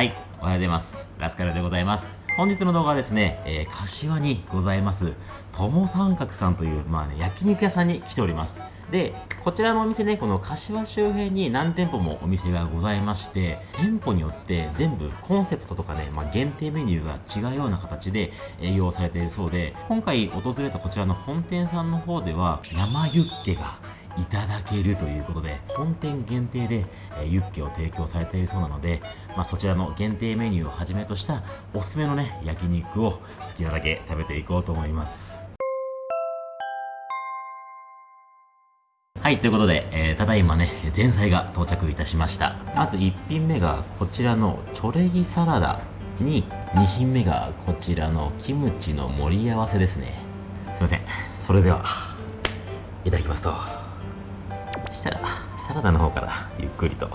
はい、おはようございます。ラスカルでございます。本日の動画はですね、えー、柏にございます、友三角さんという、まあね、焼肉屋さんに来ております。で、こちらのお店ね、この柏周辺に何店舗もお店がございまして、店舗によって全部コンセプトとかね、まあ、限定メニューが違うような形で営業されているそうで、今回訪れたこちらの本店さんの方では、生ユッケがいただけるということで本店限定で、ユッケを提供されているそうなので、まあ、そちらの限定メニューをはじめとしたおすすめのね焼肉を好きなだけ食べていこうと思います。はいということで、えーただいまね前菜が到着いたしました。まず1品目がこちらのチョレギサラダに2品目がこちらのキムチの盛り合わせですね。すいません。それではいただきますと。したらサラダの方からゆっくりと。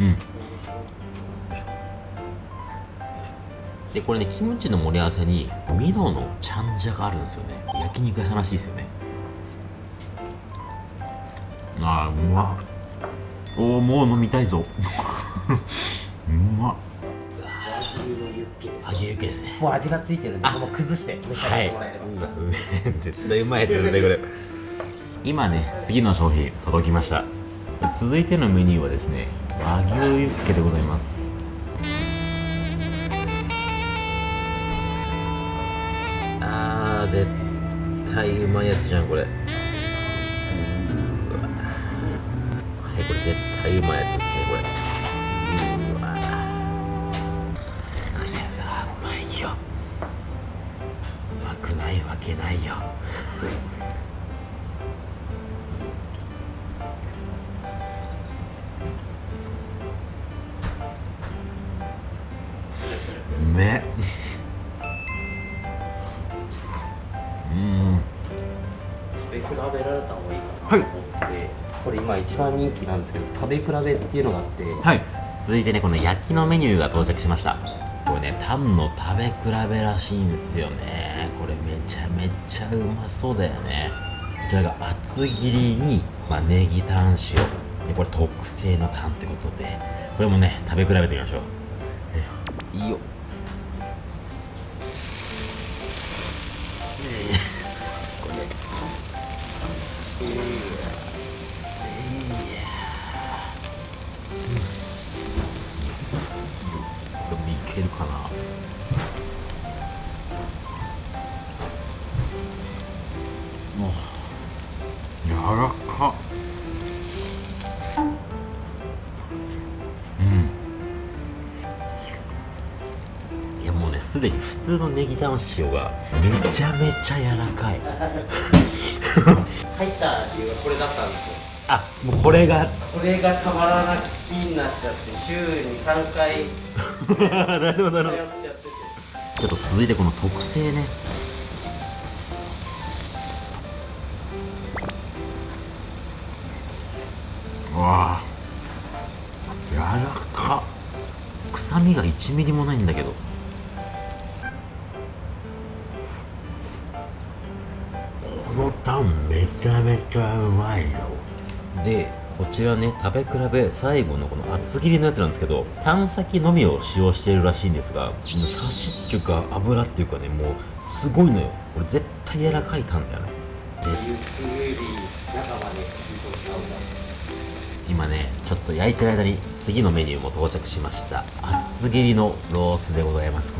うん。でこれねキムチの盛り合わせにミノのチャンジャがあるんですよね。焼肉屋さんらしいですよね。あーうまっ。おおもう飲みたいぞ。うまっ。揚げユッケですね。もう味がついてるんで、もう崩して召し上がはいってもらえれば。うわうめえ絶対うまいやつですねこれ今ね次の商品届きました続いてのメニューはですね和牛ユッケでございます。あー絶対うまいやつじゃんこれ。うわ。はいこれ絶対うまいやつですねこれ。うわ。これはうまいよ。うまくないわけないよ。番人気なんですけど、食べ比べっていうのがあって、はい。続いてねこの焼きのメニューが到着しました。これねタンの食べ比べらしいんですよね。これめちゃめちゃうまそうだよね。こちらが厚切りに、まあ、ネギタン塩。でこれ特製のタンってことで。これもね食べ比べてみましょう。えいいよらか。っうん。いやもうねすでに普通のネギタン塩がめちゃめちゃ柔らかい。入った理由がこれだったんですあもうこれが。よ。これがたまらなく気になっちゃって、週に3回。なるほどなるほど。ちょっと続いてこの特製ねらかっ。臭みが1ミリもないんだけど。このタンめちゃめちゃうまいよ。でこちらね食べ比べ最後のこの厚切りのやつなんですけどタン先のみを使用しているらしいんですがもうサシっていうか油っていうかねもうすごいのよ。これ絶対柔らかいタンだよね今ねちょっと焼いてる間に次のメニューも到着しました。厚切りのロースでございます。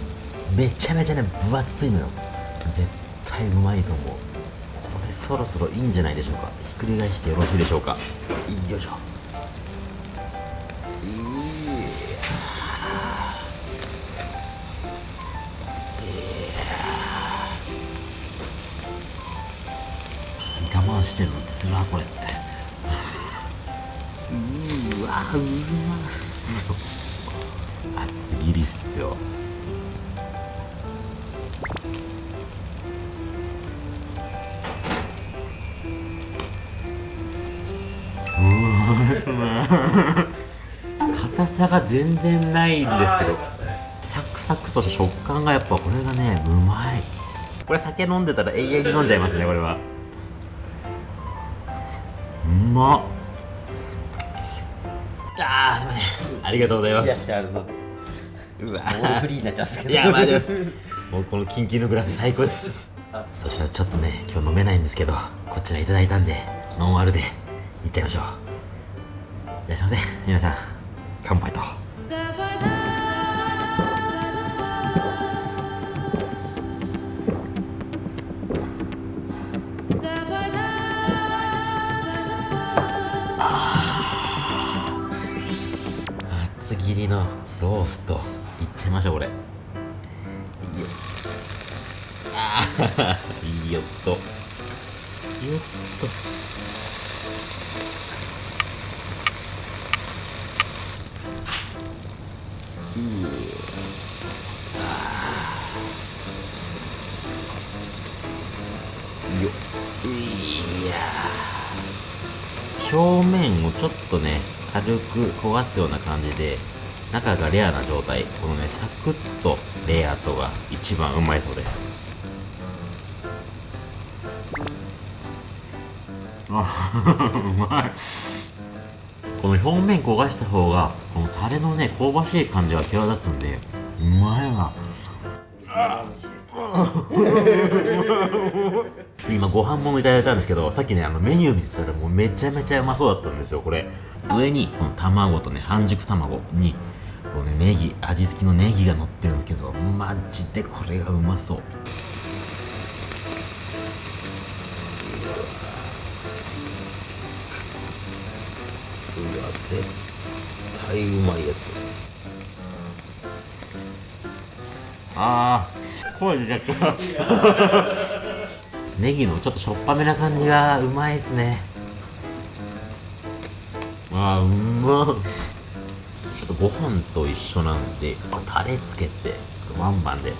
めちゃめちゃね分厚いのよ。絶対うまいと思う。これそろそろいいんじゃないでしょうか。ひっくり返してよろしいでしょうか。よいしょ。我慢してるのつらこれ。うまそう厚切りっすよ。硬さが全然ないんですけどサクサクとした食感がやっぱこれがねうまい。これ酒飲んでたら永遠に飲んじゃいますねこれは。うまっ。あーすいません。ありがとうございまいやすうわフリーになっちゃうんですけど。いやマジです もうこのキンキンのグラス最高です。あ。そしたらちょっとね今日飲めないんですけどこちらいただいたんでノンアルでいっちゃいましょう。じゃあすいません。皆さん乾杯と厚切りのローストいっちゃいましょうこれ。いいよ。あーいいよっと。よっと。よ。いやー。表面をちょっとね軽く焦がすような感じで中がレアな状態。このねサクッとレアとが一番うまいそうです。あうまい。この表面焦がした方がこのタレのね香ばしい感じが際立つんでうまいわ。今ご飯もいただいたんですけどさっきねあのメニュー見てたらもうめちゃめちゃうまそうだったんですよこれ。上にこの卵とね半熟卵にこのねネギ味付きのネギが乗ってるんですけどマジでこれがうまそう。うわ絶対うまいやつ。あー声出ちゃった。ネギのちょっとしょっぱめな感じがうまいですねあーうま。っちょっとご飯と一緒なんでタレつけてワンバンで。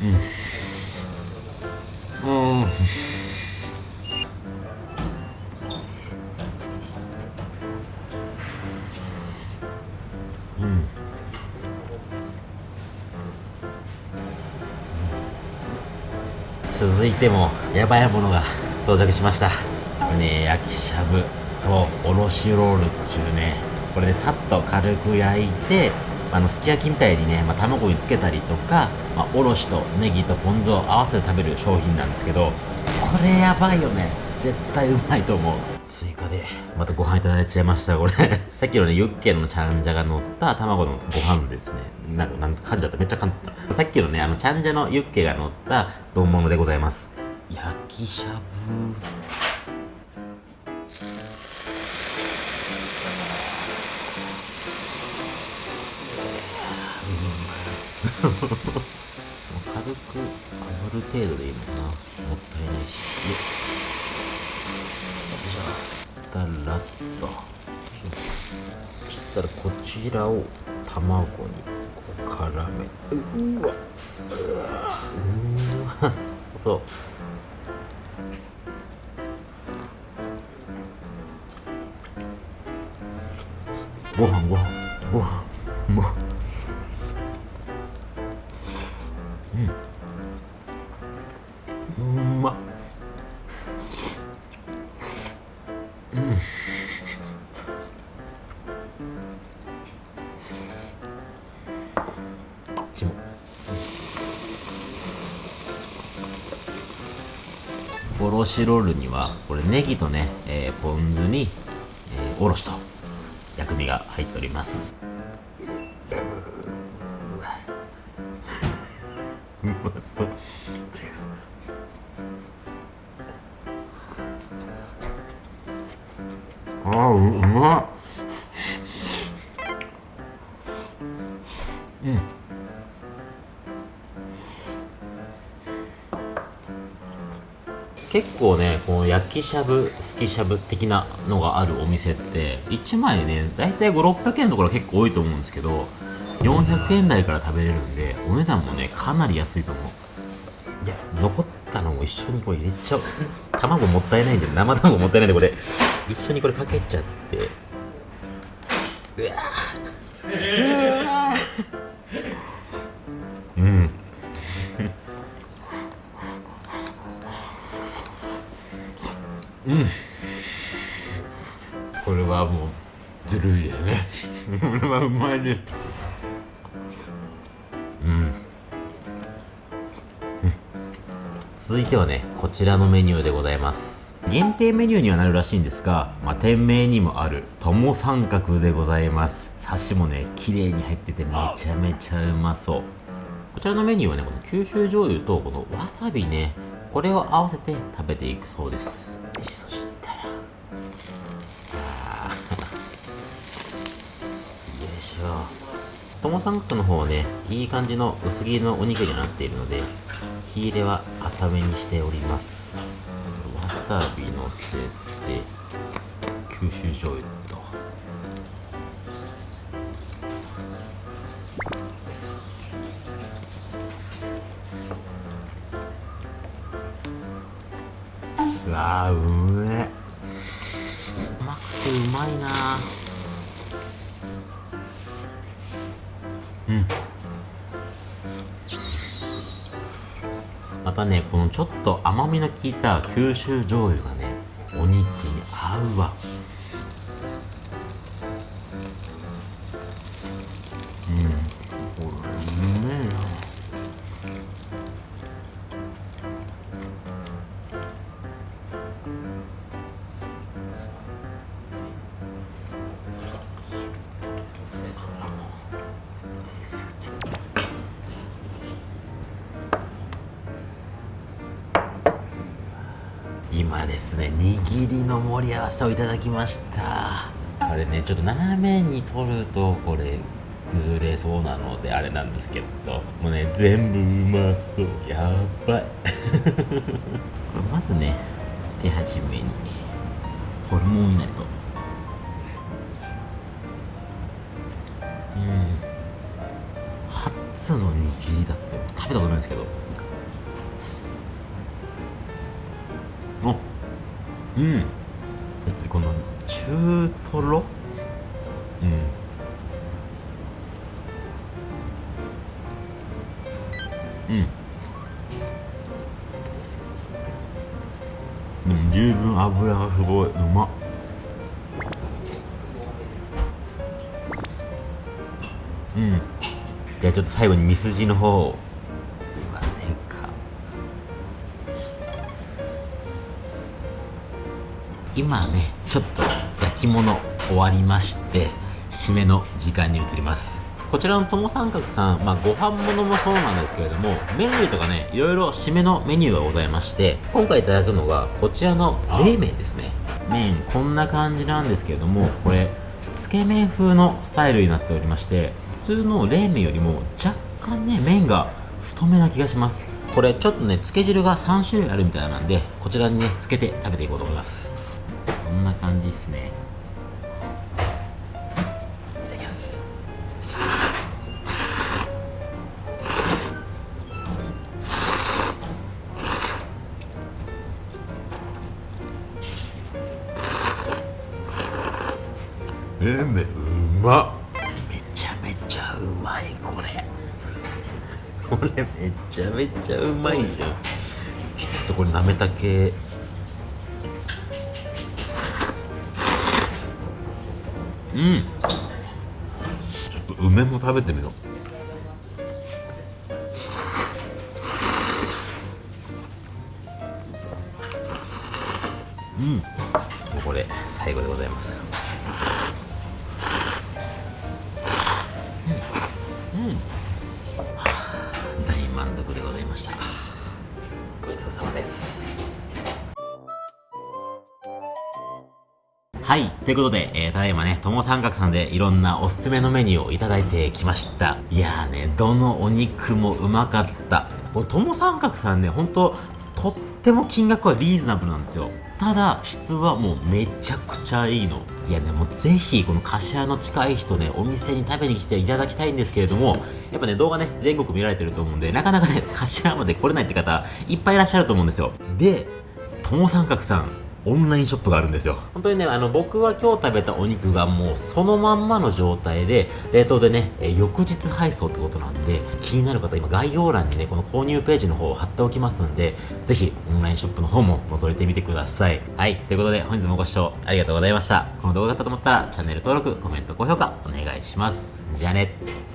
うんうん。うん。てもやばいものが到着しました。これね焼きしゃぶとおろしロールっちゅうねこれでさっと軽く焼いてあのすき焼きみたいにね、まあ、卵につけたりとか、まあ、おろしとネギとポン酢を合わせて食べる商品なんですけどこれやばいよね。絶対うまいと思う。追加で。またご飯いただいちゃいました。これ。さっきのねユッケのチャンジャが乗った卵のご飯ですね。なんかなんか噛んじゃった。めっちゃ噛んじゃったさっきのねあのチャンジャのユッケが乗った丼物でございます。焼きしゃぶ。もう軽く炙る程度でいいのかな。もったいないし。たらっとそしたらこちらを卵にこう絡めうわ。うわ。うまそう。ご飯ご飯ご飯うまっしロールにはこれネギとね、えーポン酢に、えーおろしと薬味が入っております。うまそう。あううまっ。結構ねこの焼きしゃぶすきしゃぶ的なのがあるお店って1枚ね大体5600円のところ結構多いと思うんですけど400円台から食べれるんでお値段もねかなり安いと思う。いや残ったのも一緒にこれ入れちゃう。卵もったいないんで生卵もったいないんでこれ。一緒にこれかけちゃって。うわうん。これはもうずるいですね。これはうまいですうん。続いてはねこちらのメニューでございます。限定メニューにはなるらしいんですが、まあ、店名にもある友三角でございます。サシもね綺麗に入っててめちゃめちゃうまそう。こちらのメニューはねこの九州醤油とこのわさびねこれを合わせて食べていくそうですょ友三角の方はねいい感じの薄切りのお肉になっているので火入れは浅めにしております。わさびのせて九州醤油と。うわーうめうまくてうまいなたねこのちょっと甘みの効いた九州醤油がねお肉に合うわ。今ですね握りの盛り合わせをいただきました。これねちょっと斜めに取るとこれ崩れそうなのであれなんですけど。もうね全部うまそう。やばい。これまずね手始めにホルモンいなりと。うん。初の握りだって食べたことないんですけど。うん。別この中トロ？うん。うん。でも十分油がすごい。うま。っうん。じゃあちょっと最後にミスジの方を今ねちょっと焼き物終わりまして締めの時間に移ります。こちらの友三角さん、まあ、ご飯物もそうなんですけれども麺類とかねいろいろ締めのメニューがございまして今回いただくのがこちらの冷麺ですね。麺こんな感じなんですけれどもこれつけ麺風のスタイルになっておりまして普通の冷麺よりも若干ね麺が太めな気がします。これちょっとねつけ汁が3種類あるみたいなんでこちらにねつけて食べていこうと思います。こんな感じですね。いただきます。冷麺うまっ。めちゃめちゃうまいこれ。これめちゃめちゃうまいじゃん。ちょっとこれなめたけうん。ちょっと梅も食べてみよう。うん。もうこれ最後でございます。うん。うん。はあ大満足でございました。ごちそうさまです。はい。ということで、えー、ただいまね、とも三角さんでいろんなおすすめのメニューをいただいてきました。いやーね、どのお肉もうまかった。これ、とも三角さんね、ほんと、とっても金額はリーズナブルなんですよただ質はもうめちゃくちゃいいのいやでもうぜひこの柏の近い人ねお店に食べに来ていただきたいんですけれどもやっぱね動画ね全国見られてると思うんでなかなかね柏まで来れないって方いっぱいいらっしゃると思うんですよで友三角さんオンラインショップがあるんですよ。本当にね、あの、僕は今日食べたお肉がもうそのまんまの状態で、冷凍でね、え翌日配送ってことなんで、気になる方、今概要欄にね、この購入ページの方を貼っておきますんで、ぜひオンラインショップの方も覗いてみてください。はい。ということで、本日もご視聴ありがとうございました。この動画だったと思ったら、チャンネル登録、コメント、高評価、お願いします。じゃあね。